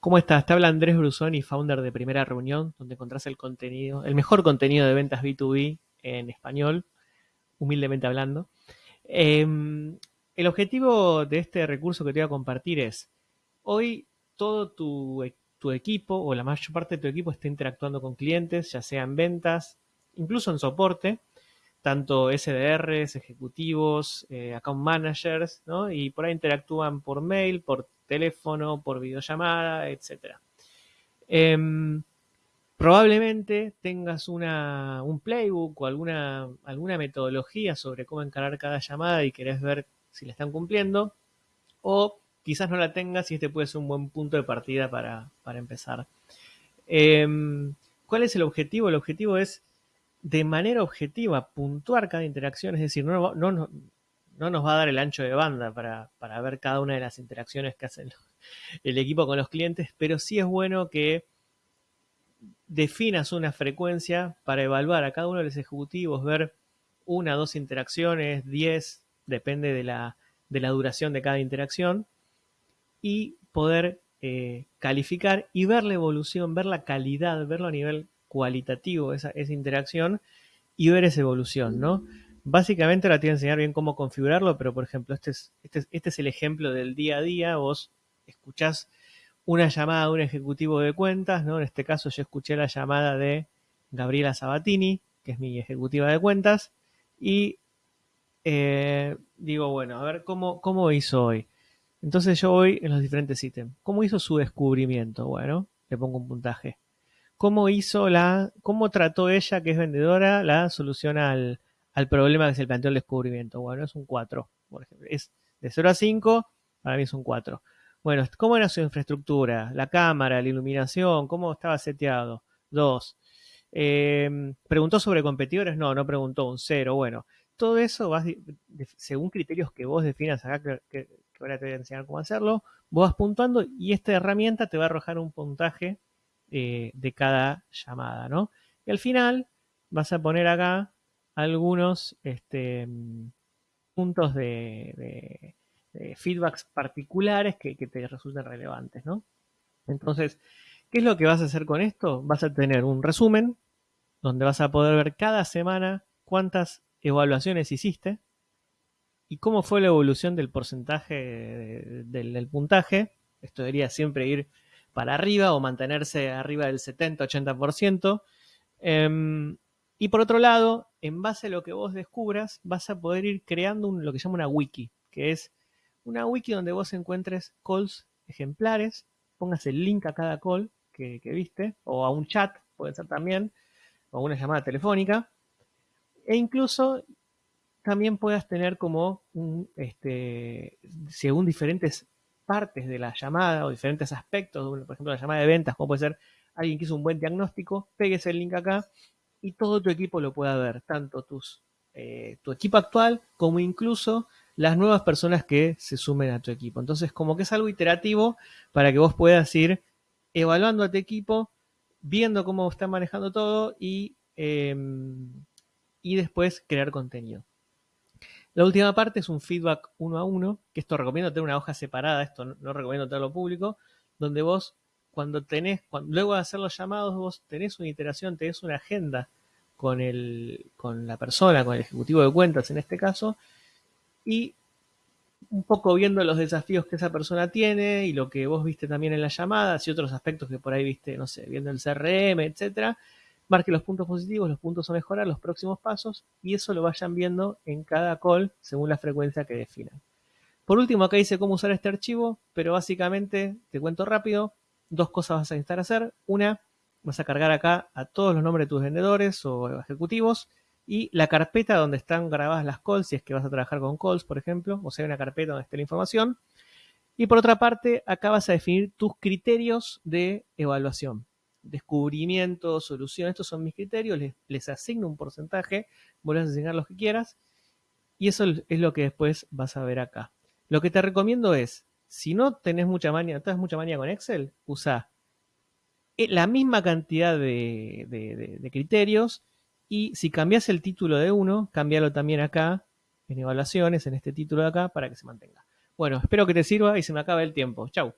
¿Cómo estás? Te habla Andrés Brusoni, founder de Primera Reunión, donde encontrás el contenido, el mejor contenido de ventas B2B en español, humildemente hablando. Em, el objetivo de este recurso que te voy a compartir es, hoy todo tu, e, tu equipo o la mayor parte de tu equipo está interactuando con clientes, ya sea en ventas, incluso en soporte, tanto SDRs, ejecutivos, eh, account managers, ¿no? Y por ahí interactúan por mail, por teléfono, por videollamada, etc. Em, probablemente tengas una, un playbook o alguna, alguna metodología sobre cómo encarar cada llamada y querés ver si la están cumpliendo. O quizás no la tengas y este puede ser un buen punto de partida para, empezar. Em, ¿Cuál es el objetivo? El objetivo es de manera objetiva puntuar cada interacción, es decir, no, no, no, no nos va a dar el ancho de banda para, para, ver cada una de las interacciones que hace el equipo con los clientes, pero sí es bueno que definas una frecuencia para evaluar a cada uno de los ejecutivos, ver una, dos interacciones, diez, depende de la, de la duración de cada interacción, y poder eh, calificar y ver la evolución, ver la calidad, verlo a nivel cualitativo esa, esa interacción y ver esa evolución, ¿no? Básicamente ahora te voy a enseñar bien cómo configurarlo, pero por ejemplo, este es, este, este es el ejemplo del día a día. Vos escuchás una llamada de un ejecutivo de cuentas, ¿no? En este caso yo escuché la llamada de Gabriela Sabatini, que es mi ejecutiva de cuentas, y eh, digo, bueno, a ver cómo, cómo hizo hoy. Entonces yo voy en los diferentes ítems. ¿Cómo hizo su descubrimiento? Bueno, le pongo un puntaje cómo hizo la, cómo trató ella, que es vendedora, la solución al, problema que se planteó el descubrimiento. Bueno, es un 4, por ejemplo. Es de 0 a 5, para mí es un 4. Bueno, ¿cómo era su infraestructura? La cámara, la iluminación, cómo estaba seteado. 2. Em, ¿Preguntó sobre competidores? No, no preguntó, un 0. Bueno, todo eso vas según criterios que vos definas acá, que, ahora te voy a enseñar cómo hacerlo, vos vas puntuando y esta herramienta te va a arrojar un puntaje eh, de cada llamada, ¿no? Y al final vas a poner acá algunos este, puntos de, feedbacks particulares que, te resulten relevantes, ¿no? Entonces, ¿qué es lo que vas a hacer con esto? Vas a tener un resumen donde vas a poder ver cada semana cuántas evaluaciones hiciste y cómo fue la evolución del porcentaje del puntaje. Esto debería siempre ir para arriba o mantenerse arriba del 70-80%. Em, y por otro lado, en base a lo que vos descubras, vas a poder ir creando lo que se llama una wiki, que es una wiki donde vos encuentres calls ejemplares, pongas el link a cada call que, viste, o a un chat, puede ser también, o una llamada telefónica, e incluso también puedas tener como un, este, según diferentes partes de la llamada o diferentes aspectos, por ejemplo, la llamada de ventas, como puede ser alguien que hizo un buen diagnóstico, pegues el link acá y todo tu equipo lo pueda ver, tanto tus, eh, tu equipo actual como incluso las nuevas personas que se sumen a tu equipo. Entonces, como que es algo iterativo para que vos puedas ir evaluando a tu equipo, viendo cómo está manejando todo y, em, y después crear contenido. La última parte es un feedback uno a uno, que esto recomiendo tener una hoja separada, esto no, recomiendo tenerlo público, donde vos cuando tenés, luego de hacer los llamados, vos tenés una iteración, tenés una agenda con, el, con la persona, con el ejecutivo de cuentas en este caso, y un poco viendo los desafíos que esa persona tiene y lo que vos viste también en las llamadas y otros aspectos que por ahí viste, no sé, viendo el CRM, etcétera, marque los puntos positivos, los puntos a mejorar, los próximos pasos y eso lo vayan viendo en cada call según la frecuencia que definan. Por último, acá dice cómo usar este archivo, pero básicamente, te cuento rápido, dos cosas vas a necesitar hacer. Una, vas a cargar acá a todos los nombres de tus vendedores o ejecutivos y la carpeta donde están grabadas las calls, si es que vas a trabajar con calls, por ejemplo, o sea, una carpeta donde esté la información. Y por otra parte, acá vas a definir tus criterios de evaluación descubrimiento, solución, estos son mis criterios, les, asigno un porcentaje, vuelves a asignar los que quieras, y eso es lo que después vas a ver acá. Lo que te recomiendo es, si no tenés mucha manía, tenés mucha manía con Excel, usa eh, la misma cantidad de, criterios y si cambias el título de uno, cambialo también acá en evaluaciones, en este título de acá, para que se mantenga. Bueno, espero que te sirva y se me acabe el tiempo. Chau.